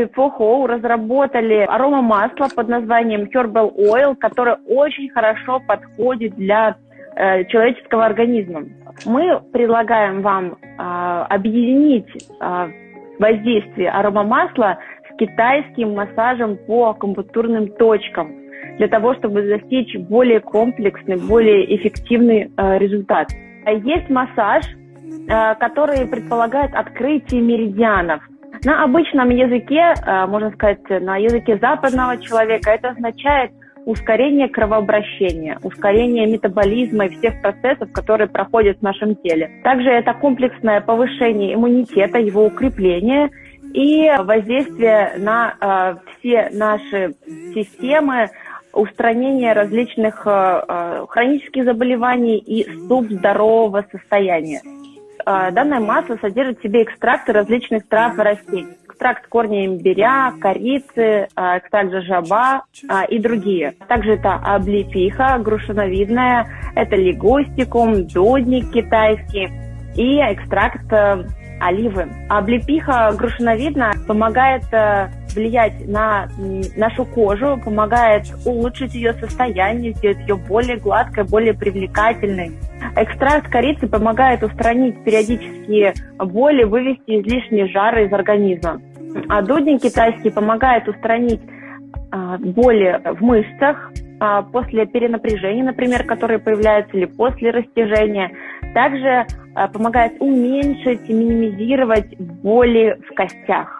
производстве Фохоу разработали аромамасло под названием Herbal Oil, которое очень хорошо подходит для э, человеческого организма. Мы предлагаем вам э, объединить э, воздействие аромамасла с китайским массажем по акупунктурным точкам для того, чтобы достичь более комплексный, более эффективный э, результат. Есть массаж, э, который предполагает открытие меридианов. На обычном языке, э, можно сказать, на языке западного человека это означает ускорение кровообращения, ускорение метаболизма и всех процессов, которые проходят в нашем теле. Также это комплексное повышение иммунитета, его укрепление и воздействие на э, все наши системы, устранение различных э, э, хронических заболеваний и здорового состояния. Э, данное масло содержит в себе экстракты различных трав и растений. Экстракт корня имбиря, корицы, экстракт жаба и другие. Также это облепиха грушиновидная, это лигустикум, дудник китайский и экстракт оливы. Облепиха грушиновидная помогает влиять на нашу кожу, помогает улучшить ее состояние, сделать ее более гладкой, более привлекательной. Экстракт корицы помогает устранить периодические боли, вывести излишние жары из организма. А дудник китайский помогает устранить а, боли в мышцах а, после перенапряжения, например, которые появляются, или после растяжения. Также а, помогает уменьшить и минимизировать боли в костях.